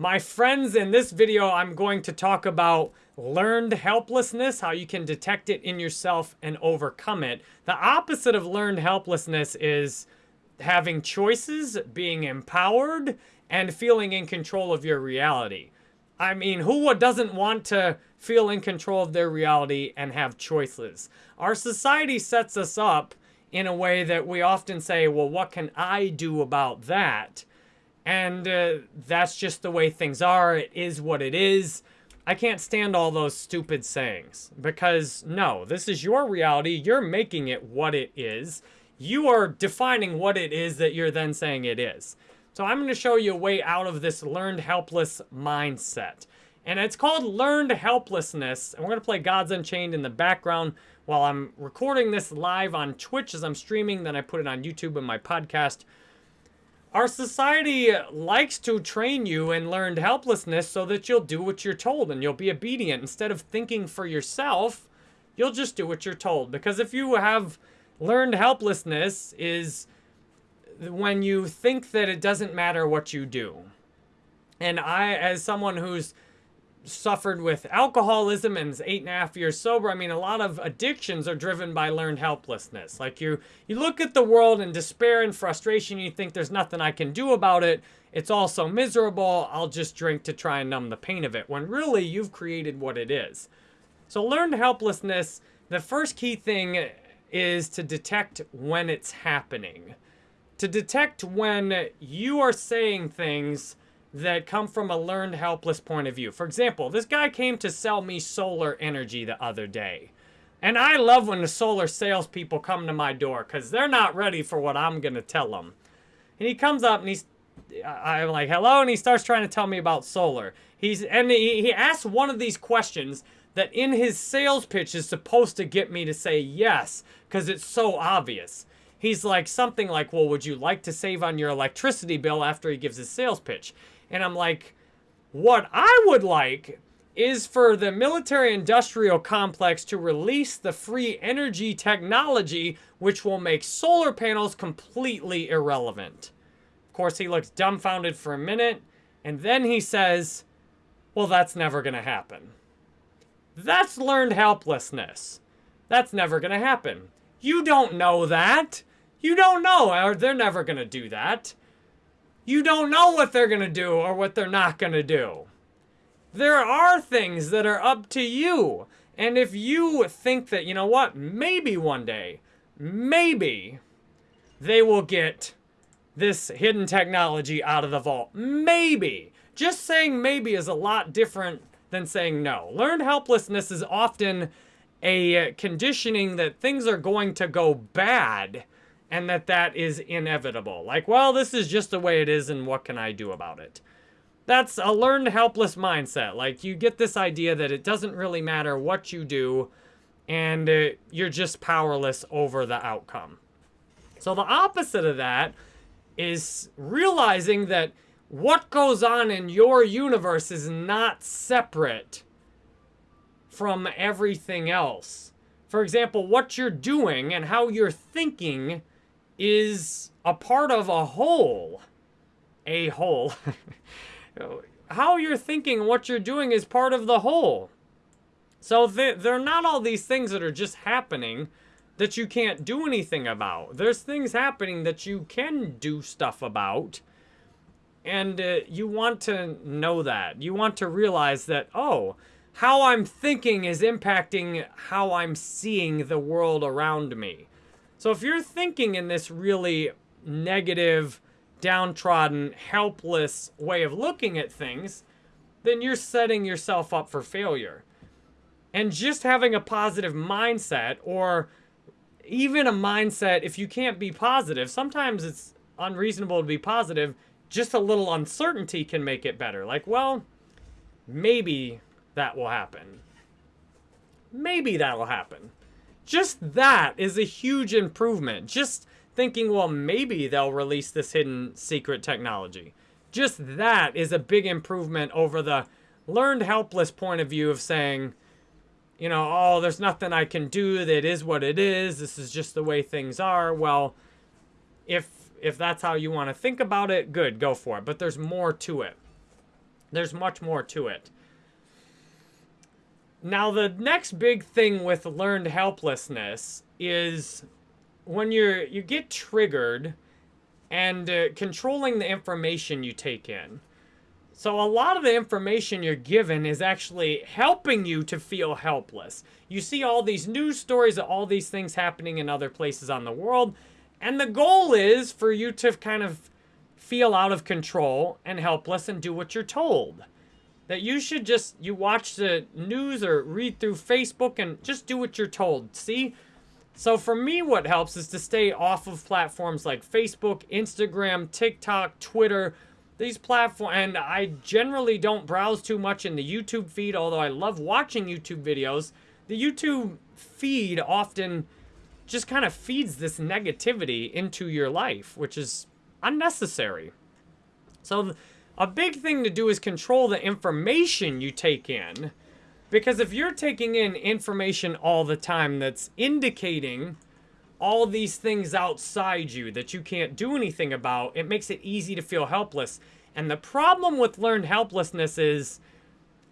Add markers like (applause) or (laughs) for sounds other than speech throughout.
My friends, in this video, I'm going to talk about learned helplessness, how you can detect it in yourself and overcome it. The opposite of learned helplessness is having choices, being empowered, and feeling in control of your reality. I mean, who doesn't want to feel in control of their reality and have choices? Our society sets us up in a way that we often say, well, what can I do about that? And uh, that's just the way things are. It is what it is. I can't stand all those stupid sayings because no, this is your reality. You're making it what it is. You are defining what it is that you're then saying it is. So I'm going to show you a way out of this learned helpless mindset. And it's called learned helplessness. And we're going to play Gods Unchained in the background while I'm recording this live on Twitch as I'm streaming. Then I put it on YouTube and my podcast. Our society likes to train you in learned helplessness so that you'll do what you're told and you'll be obedient. Instead of thinking for yourself, you'll just do what you're told. Because if you have learned helplessness is when you think that it doesn't matter what you do. And I, as someone who's suffered with alcoholism and is eight and a half years sober. I mean, a lot of addictions are driven by learned helplessness. Like you, you look at the world in despair and frustration, you think there's nothing I can do about it. It's all so miserable, I'll just drink to try and numb the pain of it, when really you've created what it is. So learned helplessness, the first key thing is to detect when it's happening. To detect when you are saying things that come from a learned helpless point of view. For example, this guy came to sell me solar energy the other day. And I love when the solar salespeople come to my door because they're not ready for what I'm going to tell them. And he comes up and he's, I'm like, hello, and he starts trying to tell me about solar. He's And he, he asks one of these questions that in his sales pitch is supposed to get me to say yes because it's so obvious. He's like something like, well, would you like to save on your electricity bill after he gives his sales pitch? And I'm like, what I would like is for the military industrial complex to release the free energy technology which will make solar panels completely irrelevant. Of course, he looks dumbfounded for a minute, and then he says, well, that's never going to happen. That's learned helplessness. That's never going to happen. You don't know that. You don't know, or they're never going to do that. You don't know what they're going to do or what they're not going to do. There are things that are up to you. And if you think that, you know what, maybe one day, maybe they will get this hidden technology out of the vault. Maybe. Just saying maybe is a lot different than saying no. Learned helplessness is often a conditioning that things are going to go bad and that that is inevitable. Like, well, this is just the way it is and what can I do about it? That's a learned helpless mindset. Like, you get this idea that it doesn't really matter what you do and uh, you're just powerless over the outcome. So the opposite of that is realizing that what goes on in your universe is not separate from everything else. For example, what you're doing and how you're thinking is a part of a whole. A whole. (laughs) How you're thinking, what you're doing is part of the whole. So they're not all these things that are just happening that you can't do anything about. There's things happening that you can do stuff about. And uh, you want to know that. You want to realize that, oh, how I'm thinking is impacting how I'm seeing the world around me. So if you're thinking in this really negative, downtrodden, helpless way of looking at things, then you're setting yourself up for failure. And just having a positive mindset or even a mindset, if you can't be positive, sometimes it's unreasonable to be positive. Just a little uncertainty can make it better. Like, well, maybe that will happen. Maybe that'll happen. Just that is a huge improvement. Just thinking, well, maybe they'll release this hidden secret technology. Just that is a big improvement over the learned helpless point of view of saying, you know, oh, there's nothing I can do. That is what it is. This is just the way things are. Well, if if that's how you want to think about it, good, go for it. But there's more to it. There's much more to it. Now, the next big thing with learned helplessness is when you're you get triggered and uh, controlling the information you take in. So a lot of the information you're given is actually helping you to feel helpless. You see all these news stories of all these things happening in other places on the world, and the goal is for you to kind of feel out of control and helpless and do what you're told. That you should just, you watch the news or read through Facebook and just do what you're told. See? So for me, what helps is to stay off of platforms like Facebook, Instagram, TikTok, Twitter, these platforms, and I generally don't browse too much in the YouTube feed, although I love watching YouTube videos. The YouTube feed often just kind of feeds this negativity into your life, which is unnecessary. So a big thing to do is control the information you take in. Because if you're taking in information all the time that's indicating all these things outside you that you can't do anything about, it makes it easy to feel helpless. And the problem with learned helplessness is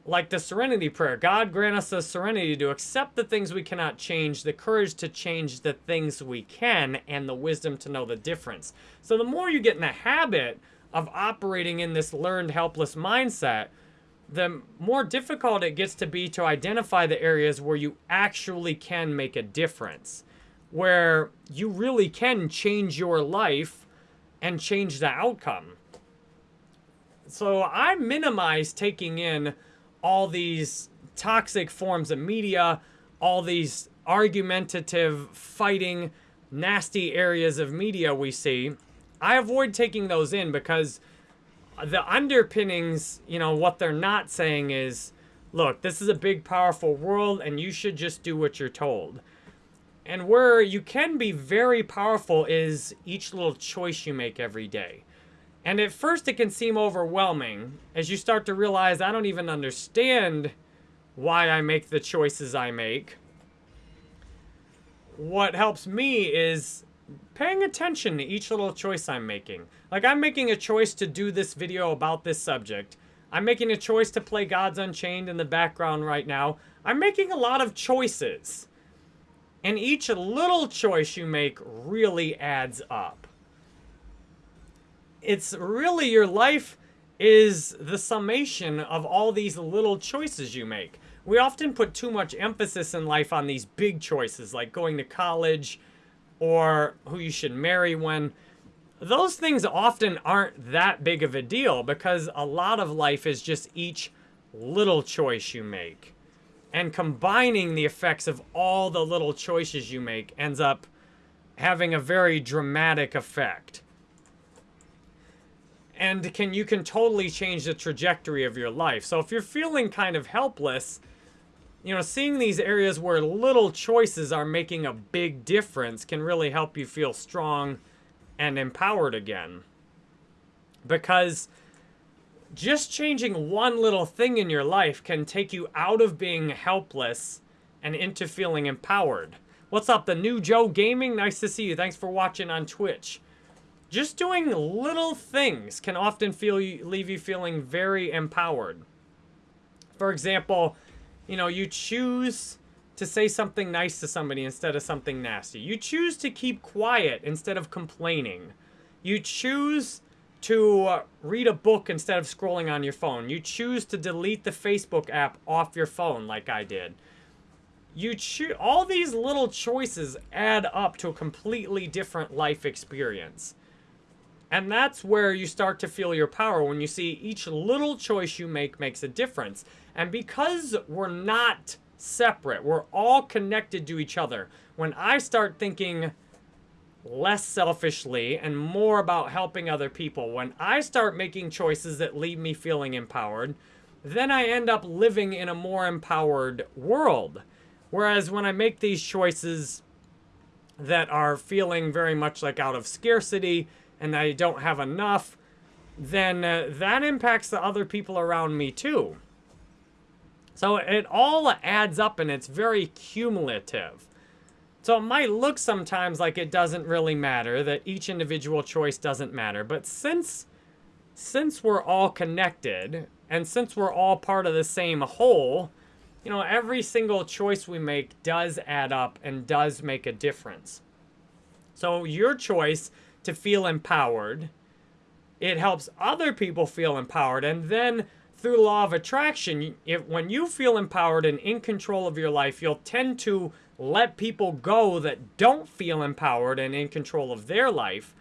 like the serenity prayer God grant us the serenity to accept the things we cannot change, the courage to change the things we can, and the wisdom to know the difference. So the more you get in the habit of operating in this learned helpless mindset, the more difficult it gets to be to identify the areas where you actually can make a difference where you really can change your life and change the outcome. So I minimize taking in all these toxic forms of media, all these argumentative, fighting, nasty areas of media we see. I avoid taking those in because the underpinnings, you know, what they're not saying is, look, this is a big, powerful world and you should just do what you're told. And where you can be very powerful is each little choice you make every day. And at first it can seem overwhelming as you start to realize I don't even understand why I make the choices I make. What helps me is paying attention to each little choice I'm making. Like I'm making a choice to do this video about this subject. I'm making a choice to play Gods Unchained in the background right now. I'm making a lot of choices. And each little choice you make really adds up. It's really your life is the summation of all these little choices you make. We often put too much emphasis in life on these big choices like going to college or who you should marry when those things often aren't that big of a deal because a lot of life is just each little choice you make. And combining the effects of all the little choices you make ends up having a very dramatic effect. And can you can totally change the trajectory of your life. So if you're feeling kind of helpless, you know, seeing these areas where little choices are making a big difference can really help you feel strong and empowered again. Because just changing one little thing in your life can take you out of being helpless and into feeling empowered. What's up, the new Joe Gaming? Nice to see you. Thanks for watching on Twitch. Just doing little things can often feel leave you feeling very empowered. For example, you know, you choose to say something nice to somebody instead of something nasty. You choose to keep quiet instead of complaining. You choose to read a book instead of scrolling on your phone. You choose to delete the Facebook app off your phone like I did. You choose all these little choices add up to a completely different life experience. And that's where you start to feel your power when you see each little choice you make makes a difference. And because we're not separate, we're all connected to each other. When I start thinking less selfishly and more about helping other people, when I start making choices that leave me feeling empowered, then I end up living in a more empowered world. Whereas when I make these choices that are feeling very much like out of scarcity and I don't have enough, then uh, that impacts the other people around me too. So it all adds up and it's very cumulative. So it might look sometimes like it doesn't really matter, that each individual choice doesn't matter. But since, since we're all connected, And since we're all part of the same whole, you know, every single choice we make does add up and does make a difference. So your choice to feel empowered, it helps other people feel empowered. And then through law of attraction, if, when you feel empowered and in control of your life, you'll tend to let people go that don't feel empowered and in control of their life.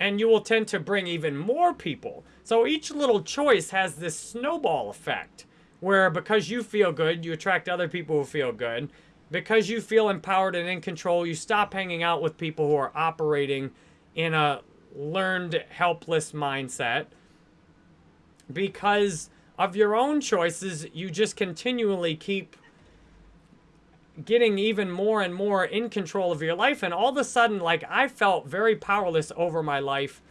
And you will tend to bring even more people. So each little choice has this snowball effect where because you feel good, you attract other people who feel good. Because you feel empowered and in control, you stop hanging out with people who are operating in a learned helpless mindset. Because of your own choices, you just continually keep getting even more and more in control of your life. And all of a sudden, like I felt very powerless over my life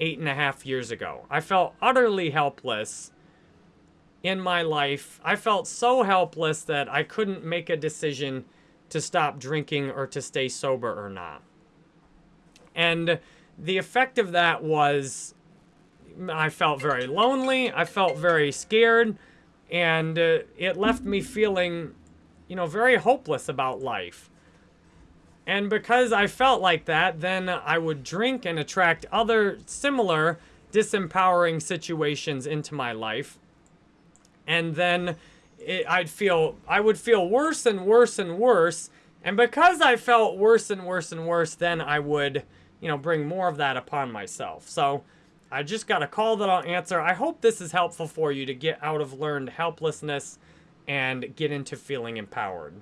eight and a half years ago. I felt utterly helpless in my life. I felt so helpless that I couldn't make a decision to stop drinking or to stay sober or not. And the effect of that was I felt very lonely. I felt very scared. And uh, it left me feeling, you know, very hopeless about life. And because I felt like that, then I would drink and attract other similar disempowering situations into my life. And then it, I'd feel, I would feel worse and worse and worse. And because I felt worse and worse and worse, then I would, you know, bring more of that upon myself. So, I just got a call that I'll answer. I hope this is helpful for you to get out of learned helplessness and get into feeling empowered.